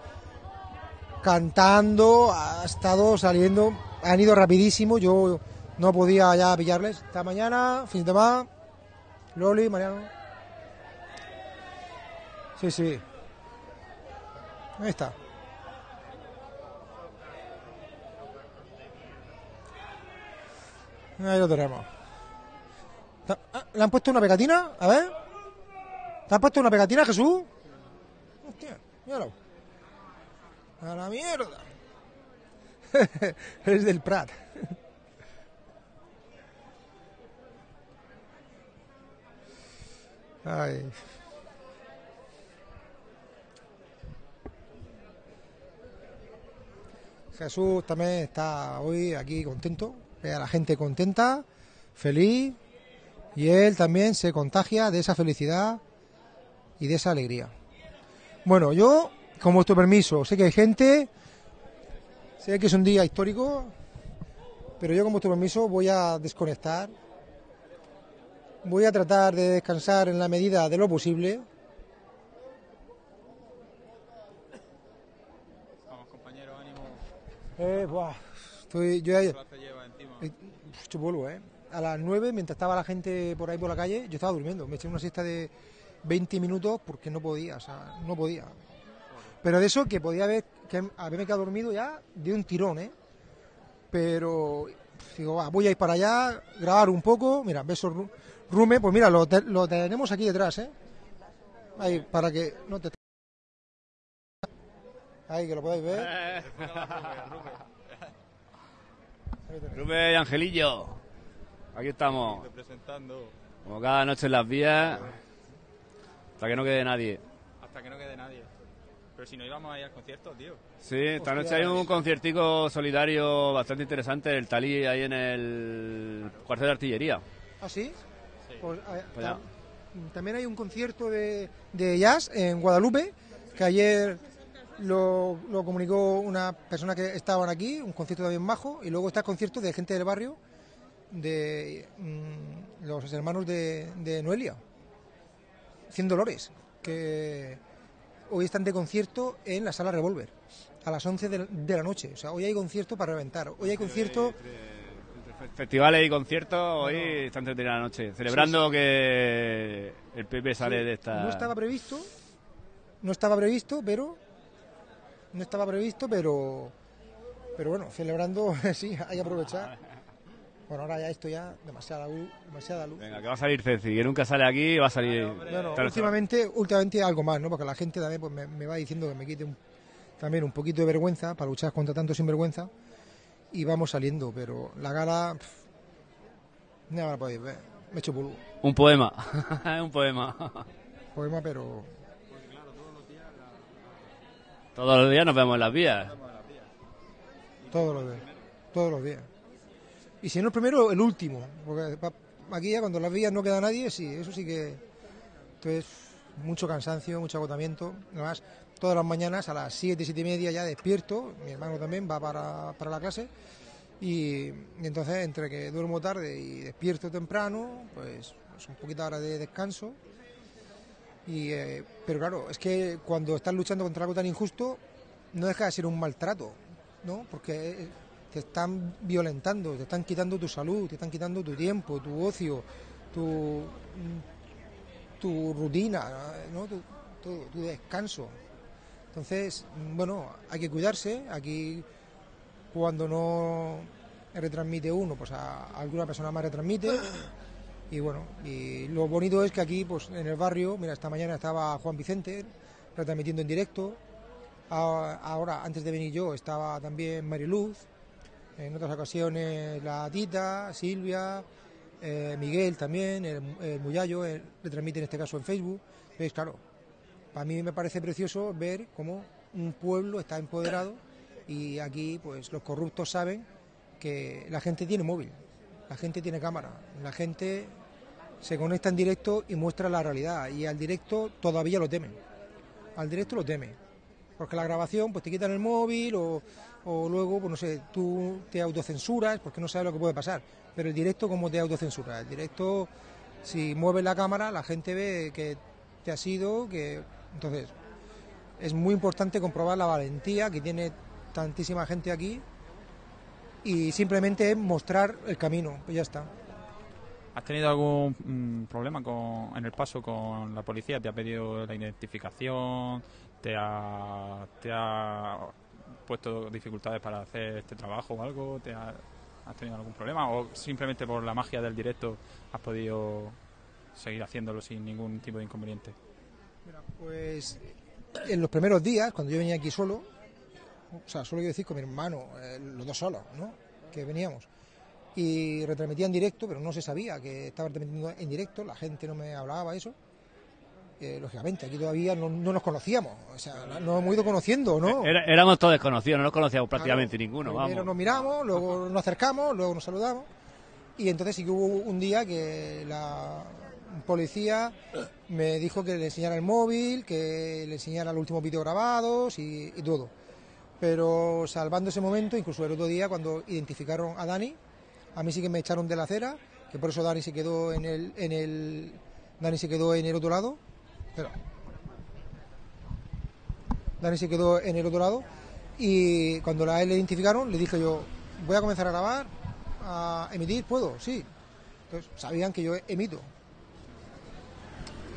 cantando, ha estado saliendo, han ido rapidísimo, yo no podía ya pillarles. Esta mañana, fin de semana, Loli, Mariano. Sí, sí. Ahí está. Ahí lo tenemos. Ah, ¿Le han puesto una pegatina? A ver. ¿Te han puesto una pegatina, Jesús? Hostia, míralo. A la mierda. <laughs> es del Prat. Ay. Jesús también está hoy aquí contento, ve a la gente contenta, feliz, y él también se contagia de esa felicidad y de esa alegría. Bueno, yo, con vuestro permiso, sé que hay gente, sé que es un día histórico, pero yo con vuestro permiso voy a desconectar, voy a tratar de descansar en la medida de lo posible. Vamos, compañero, ánimo. Eh, buah, estoy, yo ya- Solo te lleva encima. Eh, Polvo, ¿eh? A las 9, mientras estaba la gente por ahí por la calle, yo estaba durmiendo. Me eché una siesta de 20 minutos porque no podía, o sea, no podía. Pero de eso que podía haber, que haberme quedado dormido ya de un tirón, ¿eh? Pero digo, va, voy a ir para allá, grabar un poco. Mira, beso Ru- Rume, pues mira, lo, te- lo tenemos aquí detrás, ¿eh? Ahí, para que no te. Ahí, que lo podáis ver. <laughs> Rubén y Angelillo. Aquí estamos. Representando Como cada noche en las vías. Hasta que no quede nadie. hasta que no quede nadie. Pero si no íbamos a ir al concierto, tío. Sí, esta noche hay un conciertico solidario bastante interesante, el Talí, ahí en el cuartel de artillería. ¿Ah, sí? Pues, a- Pues ya. tam- también hay un concierto de, de jazz en Guadalupe, que ayer lo, lo comunicó una persona que estaban aquí, un concierto también majo, y luego está el concierto de gente del barrio, de mm, los hermanos de, de Noelia, Cien Dolores, que hoy están de concierto en la sala Revolver, a las 11 de, la- de la noche. O sea, hoy hay concierto para reventar. Hoy hay concierto... Festivales y conciertos, hoy está entretenida la noche, celebrando que el PP sale Sí, de esta... No estaba previsto, no estaba previsto, pero no estaba previsto, pero pero bueno, celebrando, <laughs> sí, hay que aprovechar. Bueno, ahora ya esto ya demasiada luz, demasiada luz. Venga, que va a salir Ceci, que nunca sale aquí, va a salir... Bueno, últimamente, últimamente algo más, ¿no? Porque la gente también pues, me, me va diciendo que me quite un- también un poquito de vergüenza para luchar contra tanto sinvergüenza y vamos saliendo, pero la gala, pff, ya la podéis ver, me he hecho polvo. Un poema, <laughs> un poema. Poema, pero Todos los días nos vemos en las vías. Todos los días. Todos los días. Y si no el primero, el último. Porque aquí ya cuando las vías no queda nadie, sí, eso sí que. Entonces, mucho cansancio, mucho agotamiento. Además, todas las mañanas a las 7, 7 y media ya despierto. Mi hermano también va para, para la clase. Y, entonces, entre que duermo tarde y despierto temprano, pues es un poquito de descanso. Y, eh, pero claro, es que cuando estás luchando contra algo tan injusto, no deja de ser un maltrato, ¿no? Porque eh, te están violentando, te están quitando tu salud, te están quitando tu tiempo, tu ocio, tu, rutina, ¿no? Tu, tu- tu descanso. Entonces, bueno, hay que cuidarse. Aquí, cuando no retransmite uno, pues a alguna persona más retransmite. Y bueno, y lo bonito es que aquí, pues en el barrio, mira, esta mañana estaba Juan Vicente retransmitiendo en directo. Ahora, antes de venir yo, estaba también Mariluz. En otras ocasiones la Tita, Silvia, eh, Miguel también, el, el Muyallo, eh, retransmite en este caso en Facebook. ¿Veis? Claro, para mí me parece precioso ver cómo un pueblo está empoderado y aquí pues los corruptos saben que la gente tiene móvil, la gente tiene cámara, la gente se conecta en directo y muestra la realidad. Y al directo todavía lo temen. Al directo lo teme. Porque la grabación, pues te quitan el móvil o, luego, pues no sé, tú te autocensuras porque no sabes lo que puede pasar. Pero el directo, ¿cómo te autocensuras? El directo, si mueves la cámara, la gente ve que te has ido, que. Entonces, es muy importante comprobar la valentía que tiene tantísima gente aquí y simplemente mostrar el camino, pues ya está. ¿Has tenido algún mm, problema con, en el paso con la policía? ¿Te ha pedido la identificación? ¿Te ha, te ha puesto dificultades para hacer este trabajo o algo? ¿Te ha- ¿Has tenido algún problema? ¿O simplemente por la magia del directo has podido seguir haciéndolo sin ningún tipo de inconveniente? Pues en los primeros días, cuando yo venía aquí solo, o sea, solo quiero decir con mi hermano, eh, los dos solos, ¿no? Que veníamos. Y retransmitía en directo, pero no se sabía que estaba retransmitiendo en directo, la gente no me hablaba eso. Eh, lógicamente, aquí todavía no, no nos conocíamos, o sea, nos hemos ido conociendo, ¿no? Era- éramos todos desconocidos, no nos conocíamos prácticamente ninguno, Primero vamos. nos miramos, luego nos acercamos, luego nos saludamos. Y entonces sí que hubo un día que la policía me dijo que le enseñara el móvil, que le enseñara los últimos vídeos grabados y, y todo. Pero salvando ese momento, incluso el otro día cuando identificaron a Dani, a mí sí que me echaron de la acera, que por eso Dani se quedó en el, en el Dani se quedó en el otro lado. Espera. Dani se quedó en el otro lado y cuando la le identificaron le dije yo voy a comenzar a grabar a emitir puedo sí entonces sabían que yo emito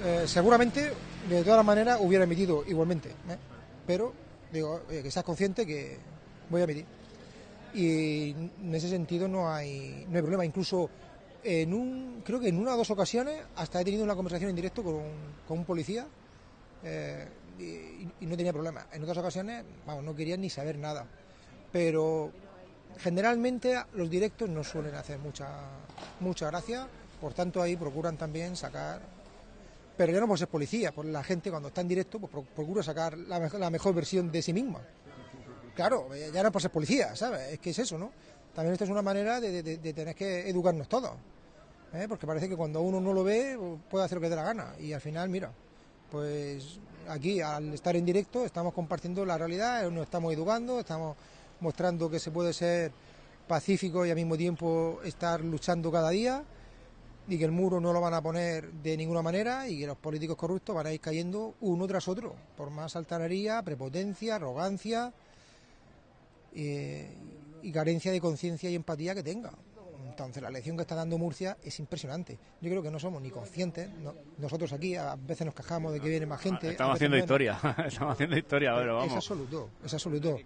Eh, seguramente de todas maneras hubiera emitido igualmente ¿eh? pero digo oye, que seas consciente que voy a emitir y en ese sentido no hay no hay problema incluso en un creo que en una o dos ocasiones hasta he tenido una conversación en directo con, con un policía eh, y, y no tenía problema. En otras ocasiones, vamos, no querían ni saber nada. Pero generalmente los directos no suelen hacer mucha, mucha gracia, por tanto ahí procuran también sacar, pero ya no por ser policía, por la gente cuando está en directo, pues pro- procura sacar la, mejor- la mejor versión de sí misma. Claro, eh, ya no por ser policía, ¿sabes? Es que es eso, ¿no? También esto es una manera de tener que educarnos todos. ¿eh? Porque parece que cuando uno no lo ve, puede hacer lo que dé la gana. Y al final, mira, pues aquí al estar en directo estamos compartiendo la realidad, nos estamos educando, estamos mostrando que se puede ser pacífico y al mismo tiempo estar luchando cada día y que el muro no lo van a poner de ninguna manera y que los políticos corruptos van a ir cayendo uno tras otro por más altanería, prepotencia, arrogancia eh, y carencia de conciencia y empatía que tenga. Entonces la lección que está dando Murcia es impresionante. Yo creo que no somos ni conscientes. no- nosotros aquí a veces nos quejamos de que viene más gente. a Estamos haciendo menos. historia, <laughs> estamos haciendo historia, pero Es vamos. absoluto, es absoluto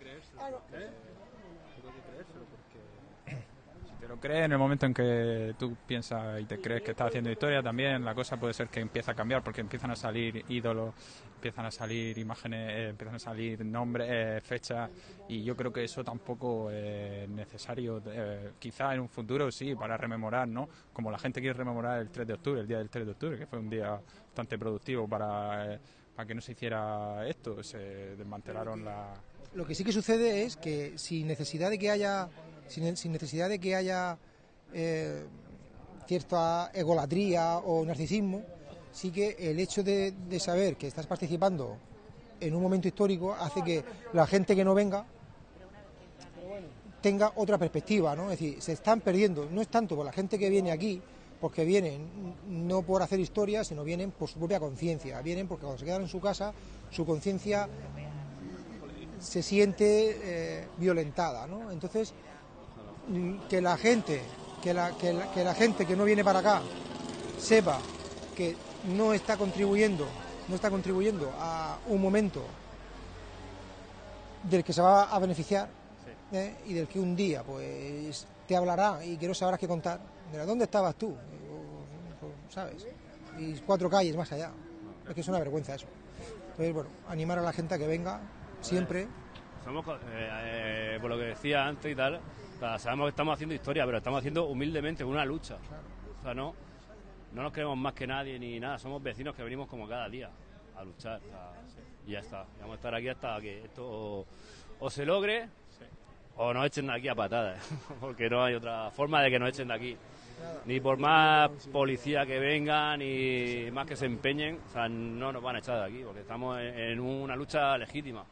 te lo crees en el momento en que tú piensas y te crees que estás haciendo historia también, la cosa puede ser que empiece a cambiar porque empiezan a salir ídolos, empiezan a salir imágenes, eh, empiezan a salir nombres, eh, fechas y yo creo que eso tampoco es necesario. eh, quizá en un futuro sí, para rememorar, ¿no? Como la gente quiere rememorar el 3 de octubre, el día del 3 de octubre, que fue un día bastante productivo para, para que no se hiciera esto, se desmantelaron la... Lo que sí que sucede es que sin necesidad de que haya, sin, necesidad de que haya eh, cierta egolatría o narcisismo, sí que el hecho de, saber que estás participando en un momento histórico hace que la gente que no venga tenga otra perspectiva, ¿no? Es decir, se están perdiendo, no es tanto por la gente que viene aquí, porque vienen no por hacer historia, sino vienen por su propia conciencia, vienen porque cuando se quedan en su casa, su conciencia se siente eh, violentada, ¿no? Entonces, que la gente, que la, que, la, que la gente que no viene para acá sepa que no está contribuyendo, no está contribuyendo a un momento del que se va a beneficiar ¿eh? y del que un día pues te hablará y que no sabrás qué contar. Mira, ¿dónde estabas tú? ¿Sabes? Y cuatro calles más allá. Es que es una vergüenza eso. Entonces, bueno, animar a la gente a que venga siempre. Somos, eh, eh, por lo que decía antes y tal, sabemos que estamos haciendo historia, pero estamos haciendo humildemente una lucha. O sea, no, no nos creemos más que nadie ni nada, somos vecinos que venimos como cada día a luchar. y ya está, vamos a estar aquí hasta que esto o, se logre o nos echen de aquí a patadas, <laughs> porque no hay otra forma de que nos echen de aquí. ni por más policía que vengan, ni más que se empeñen, o sea, no nos van a echar de aquí, porque estamos en una lucha legítima.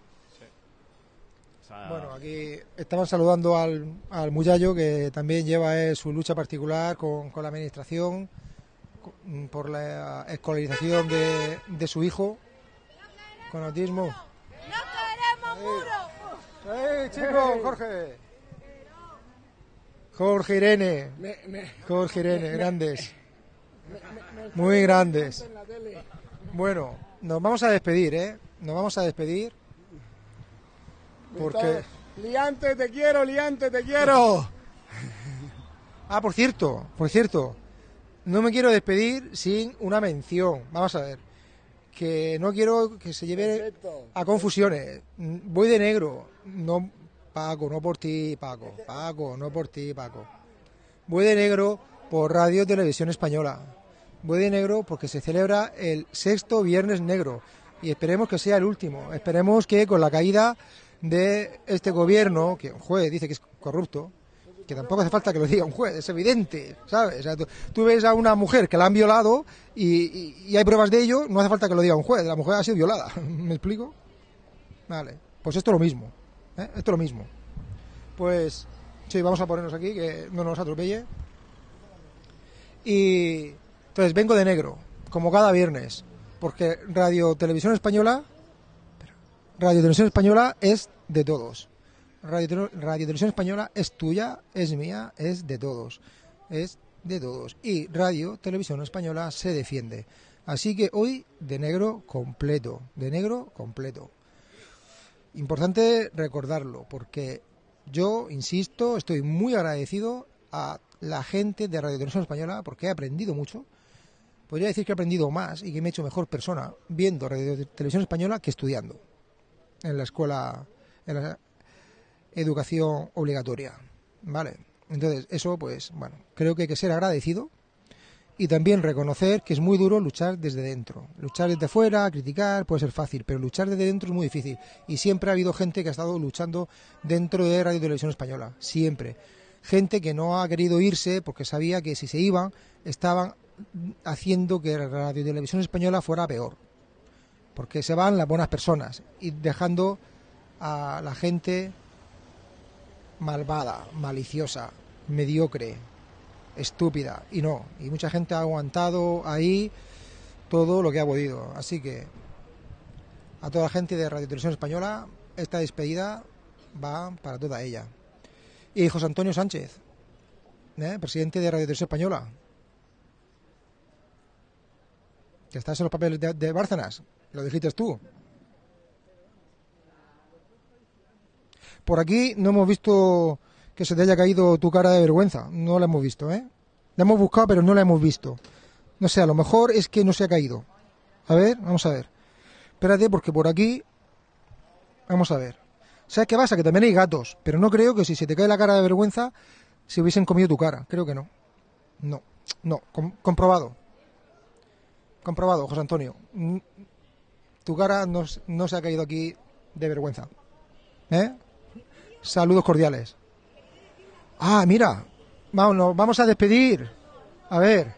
Bueno, aquí estaban saludando al, al Muyallo, que también lleva eh, su lucha particular con, con la administración mm, por la escolarización de, de su hijo con autismo. ¡No queremos muro! ¡Eh, chicos! ¡Jorge! Jorge Irene. Jorge Irene, grandes. Muy grandes. en la tele. Bueno, nos vamos a despedir, ¿eh? Nos vamos a despedir. Porque... Liante, te quiero, Liante, te quiero. Ah, por cierto, por cierto, no me quiero despedir sin una mención. Vamos a ver, que no quiero que se lleve Perfecto. a confusiones. Mm, Voy de negro, no Paco, no por ti, Paco. Paco, no por ti, Paco. Voy de negro por Radio Televisión Española. Voy de negro porque se celebra el sexto Viernes Negro y esperemos que sea el último. Esperemos que con la caída de este gobierno, que un juez dice que es corrupto, que tampoco hace falta que lo diga un juez, es evidente, ¿sabes? O sea, tú, ves a una mujer que la han violado y, y- y hay pruebas de ello, no hace falta que lo diga un juez, la mujer ha sido violada, <laughs> ¿me explico? Vale, pues esto es lo mismo, ¿eh? esto es lo mismo. Pues sí, vamos a ponernos aquí, que no nos atropelle. Y entonces vengo de negro, como cada viernes, porque Radio Televisión Española, Radio Televisión Española es de todos. Radio, Radio Televisión Española es tuya, es mía, es de todos. Es de todos. Y Radio Televisión Española se defiende. Así que hoy de negro completo, de negro completo. Importante recordarlo, porque yo, insisto, estoy muy agradecido a la gente de Radio Televisión Española porque he aprendido mucho. Podría decir que he aprendido más y que me he hecho mejor persona viendo Radio Televisión Española que estudiando en la escuela, en la educación obligatoria. ¿Vale? Entonces, eso, pues, bueno, creo que hay que ser agradecido y también reconocer que es muy duro luchar desde dentro. Luchar desde fuera, criticar, puede ser fácil, pero luchar desde dentro es muy difícil. Y siempre ha habido gente que ha estado luchando dentro de Radio Televisión Española. Siempre. Gente que no ha querido irse porque sabía que si se iban, estaban haciendo que Radio Televisión Española fuera peor. Porque se van las buenas personas y dejando a la gente malvada, maliciosa, mediocre, estúpida. Y no, y mucha gente ha aguantado ahí todo lo que ha podido. Así que a toda la gente de Radio Televisión Española, esta despedida va para toda ella. Y José Antonio Sánchez, ¿eh? presidente de Radio Televisión Española, que en los papeles de, de Bárcenas, lo dijiste tú. Por aquí no hemos visto que se te haya caído tu cara de vergüenza. No la hemos visto, ¿eh? La hemos buscado, pero no la hemos visto. No sé, a lo mejor es que no se ha caído. A ver, vamos a ver. Espérate, porque por aquí... Vamos a ver. ¿Sabes qué pasa? Que también hay gatos, pero no creo que si se te cae la cara de vergüenza se hubiesen comido tu cara. Creo que no. No, no, com- comprobado. Comprobado, José Antonio. Tu cara no, se ha caído aquí de vergüenza. ¿Eh? Saludos cordiales. Ah, mira. Vamos, nos vamos a despedir. A ver.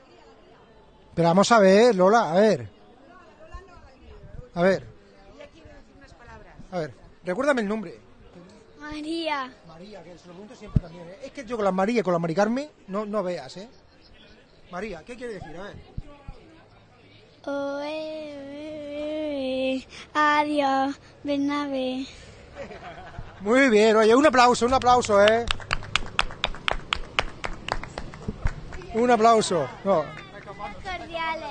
Pero vamos a ver, Lola, a ver. A ver. A ver, recuérdame el nombre. María. María, que se lo pregunto siempre también. ¿eh? Es que yo con la María y con la Mari Carmen no, no veas, ¿eh? María, ¿qué quiere decir? A ver. Oe. Adiós, Bernabé. Muy bien, oye, un aplauso, un aplauso, ¿eh? Un aplauso. No. Cordiales.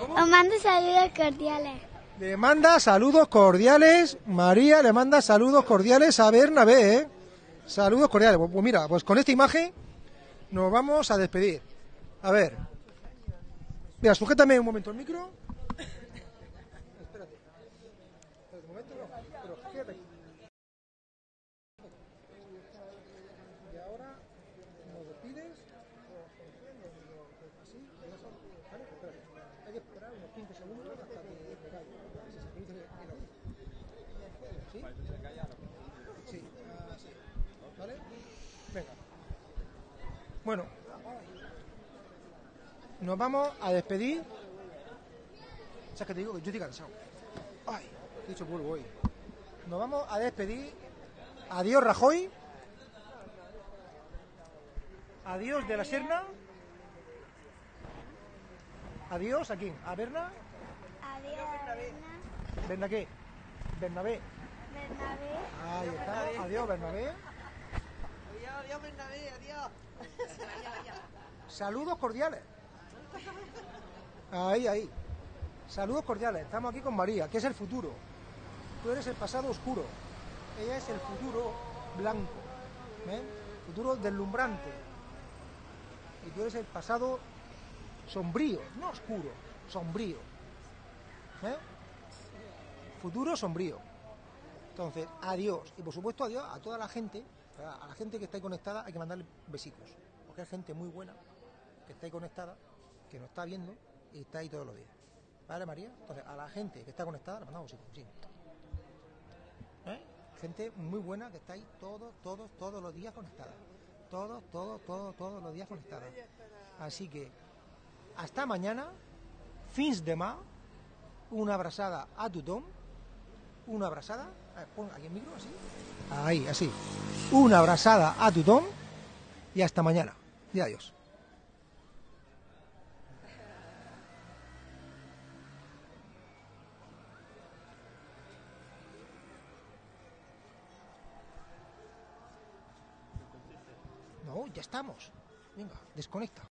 Os mando saludos cordiales. Le manda saludos cordiales, María le manda saludos cordiales a Bernabé, ¿eh? Saludos cordiales. Pues mira, pues con esta imagen nos vamos a despedir. A ver. Mira, sujétame un momento el micro. Espérate. Espérate un momento, no, pero quédate aquí. Y ahora nos despides. Así, ¿vale? Espérate. Hay que esperar unos 15 segundos hasta que caiga. Si se produce el audio. ¿Sí? ¿Vale? Venga. Bueno, nos vamos a despedir. ¿Sabes qué te digo? Que yo estoy cansado. Ay, he dicho polvo hoy. Nos vamos a despedir. Adiós, Rajoy. Adiós de la Serna. Adiós, ¿a quién? ¿A Berna? Adiós, Berna. ¿Berna qué? Bernabé. Bernabé. Ahí está. Adiós, Bernabé. Adiós, adiós, Bernabé, adiós. Saludos cordiales. Ahí, ahí. Saludos cordiales. Estamos aquí con María, que es el futuro. Tú eres el pasado oscuro. Ella es el futuro blanco. ¿Ven? Futuro deslumbrante. Y tú eres el pasado sombrío, no oscuro, sombrío. ¿Eh? Futuro sombrío. Entonces, adiós. Y por supuesto, adiós a toda la gente, a la gente que está ahí conectada, hay que mandarle besitos. Porque hay gente muy buena que está ahí conectada, que nos está viendo y está ahí todos los días. ¿Vale, María? Entonces, a la gente que está conectada, le mandamos sí. ¿Eh? Gente muy buena que está ahí todos, todos, todos los días conectada. Todos, todos, todos, todos los días conectada. Así que, hasta mañana, fins demà, una abrazada a tothom, una abrazada, ver, pon micro, así, ahí, así, una abrazada a tothom y hasta mañana. Y adiós. No, ya estamos. Venga, desconecta.